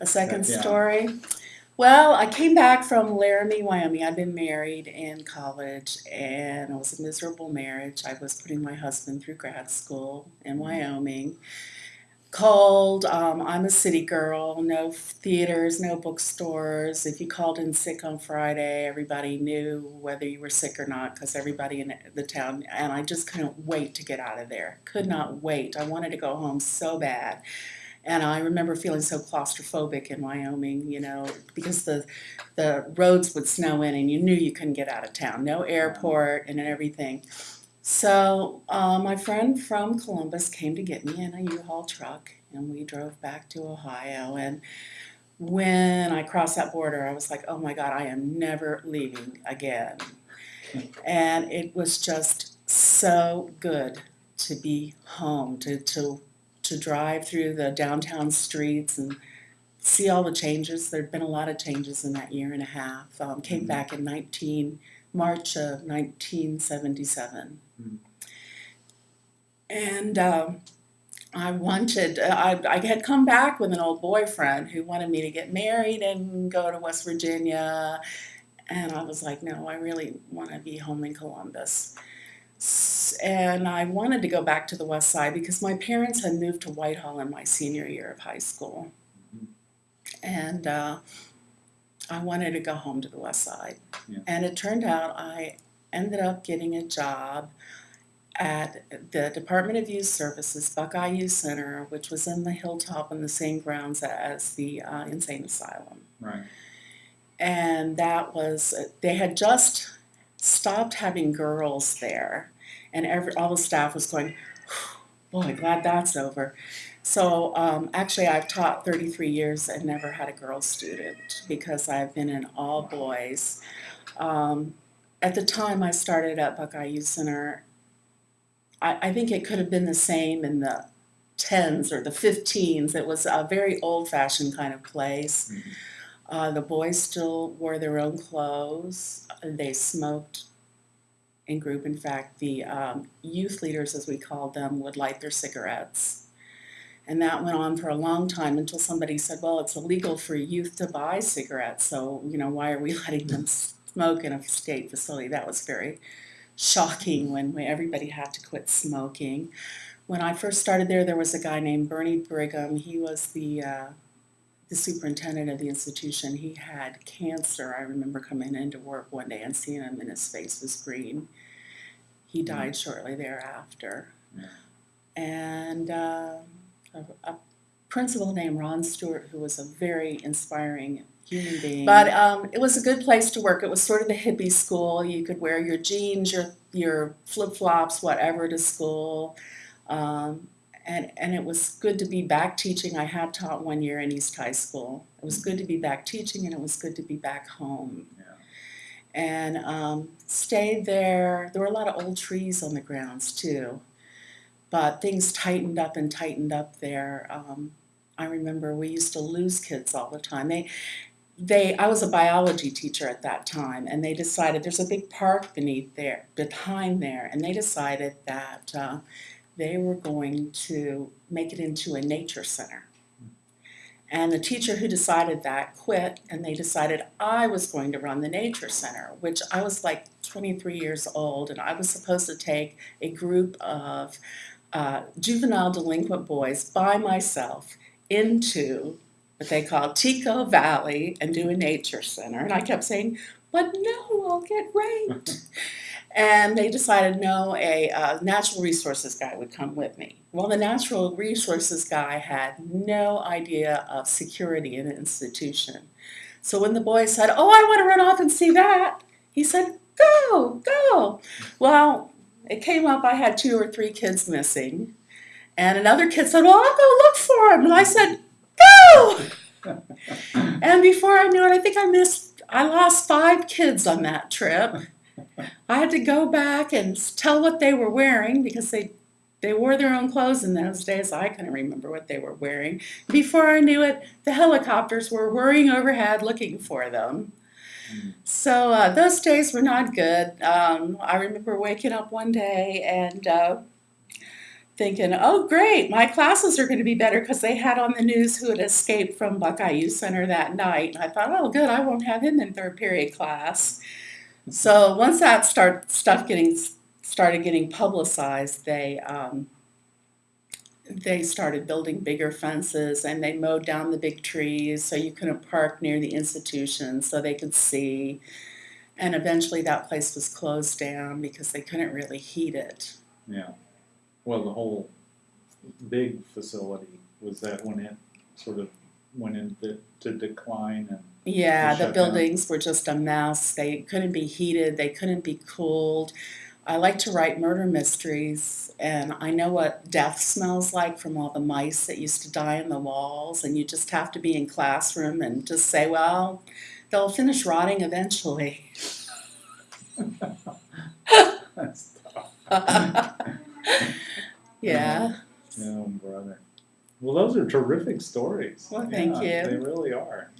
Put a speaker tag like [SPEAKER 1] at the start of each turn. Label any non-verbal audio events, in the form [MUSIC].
[SPEAKER 1] A second
[SPEAKER 2] Yeah.
[SPEAKER 1] story? Well, I came back from Laramie, Wyoming. I'd been married in college and it was a miserable marriage. I was putting my husband through grad school in Wyoming. Cold, um, I'm a city girl, no theaters, no bookstores. If you called in sick on Friday, everybody knew whether you were sick or not because everybody in the town, and I just couldn't wait to get out of there. Could not wait. I wanted to go home so bad. And I remember feeling so claustrophobic in Wyoming, you know, because the the roads would snow in and you knew you couldn't get out of town. No airport and everything. So uh, my friend from Columbus came to get me in a U-Haul truck and we drove back to Ohio. And when I crossed that border, I was like, oh my God, I am never leaving again. And it was just so good to be home, to, to to drive through the downtown streets and see all the changes. There'd been a lot of changes in that year and a half. Um, came
[SPEAKER 2] Mhm.
[SPEAKER 1] back in 19 March of 1977,
[SPEAKER 2] Mhm.
[SPEAKER 1] and um, I wanted. I, I had come back with an old boyfriend who wanted me to get married and go to West Virginia, and I was like, no, I really want to be home in Columbus. And I wanted to go back to the west side because my parents had moved to Whitehall in my senior year of high school. And uh, I wanted to go home to the west side.
[SPEAKER 2] Yeah.
[SPEAKER 1] And it turned out I ended up getting a job at the Department of Youth Services, Buckeye Youth Center, which was in the hilltop on the same grounds as the uh, insane asylum
[SPEAKER 2] Right.
[SPEAKER 1] and that was they had just stopped having girls there and every all the staff was going boy glad that's over. So um, actually i've taught 33 years and never had a girl student because i've been in all boys. Um, at the time i started at buckeye youth center I, I think it could have been the same in the 10s or the 15s it was a very old fashioned kind of place.
[SPEAKER 2] Mhm.
[SPEAKER 1] Uh, the boys still wore their own clothes. They smoked in group. In fact, the um, youth leaders, as we called them, would light their cigarettes. And that went on for a long time until somebody said, well, it's illegal for youth to buy cigarettes, so, you know, why are we [LAUGHS] letting them smoke in a state facility? That was very shocking when, everybody had to quit smoking. When I first started there, there was a guy named Bernie Brigham. He was the uh, the superintendent of the institution, he had cancer. I remember coming into work one day and seeing him and his face was green. He died shortly thereafter.
[SPEAKER 2] Yeah.
[SPEAKER 1] And uh, a, a principal named Ron Stewart, who was a very inspiring human being. But um, it was a good place to work. It was sort of the hippie school. You could wear your jeans, your your flip flops, whatever to school. Um, and, and it was good to be back teaching. I had taught one year in East High School. It was good to be back teaching, and it was good to be back home.
[SPEAKER 2] Yeah.
[SPEAKER 1] And um, stayed there. There were a lot of old trees on the grounds too, but things tightened up and tightened up there. Um, I remember we used to lose kids all the time. They, they. I was a biology teacher at that time, and they decided there's a big park beneath there, behind there, and they decided that. Uh, they were going to make it into a nature center. And the teacher who decided that quit, and they decided I was going to run the nature center, which I was like 23 years old, and I was supposed to take a group of uh, juvenile delinquent boys by myself into what they call Tico Valley and do a nature center. And I kept saying, but no, I'll get raped. [LAUGHS] And they decided no, a uh, natural resources guy would come with me. Well, the natural resources guy had no idea of security in an institution. So when the boy said, Oh, I want to run off and see that, he said, Go, go. Well, it came up I had two or three kids missing. And another kid said, Well, I'll go look for him. And I said, Go. [LAUGHS] and before I knew it, I think I missed, I lost five kids on that trip. I had to go back and tell what they were wearing because they they wore their own clothes in those days. I couldn't remember what they were wearing. Before I knew it, the helicopters were whirring overhead looking for them. So uh, those days were not good. Um, I remember waking up one day and uh, thinking, oh, great, my classes are going to be better because they had on the news who had escaped from Buckeye Youth Center that night. And I thought, oh, good, I won't have him in third period class. So once that start stuff getting started getting publicized, they um, they started building bigger fences and they mowed down the big trees so you couldn't park near the institution so they could see. And eventually that place was closed down because they couldn't really heat it.
[SPEAKER 2] Yeah. Well, the whole big facility, was that when it sort of went into to decline and,
[SPEAKER 1] Yeah, the
[SPEAKER 2] down.
[SPEAKER 1] buildings were just a mess. They couldn't be heated, they couldn't be cooled. I like to write murder mysteries, and I know what death smells like from all the mice that used to die in the walls. And you just have to be in classroom and just say, well, they'll finish rotting eventually. [LAUGHS] [LAUGHS]
[SPEAKER 2] that's tough. [LAUGHS]
[SPEAKER 1] yeah.
[SPEAKER 2] Well, those are terrific stories.
[SPEAKER 1] Well, thank
[SPEAKER 2] Yeah,
[SPEAKER 1] you.
[SPEAKER 2] They really are.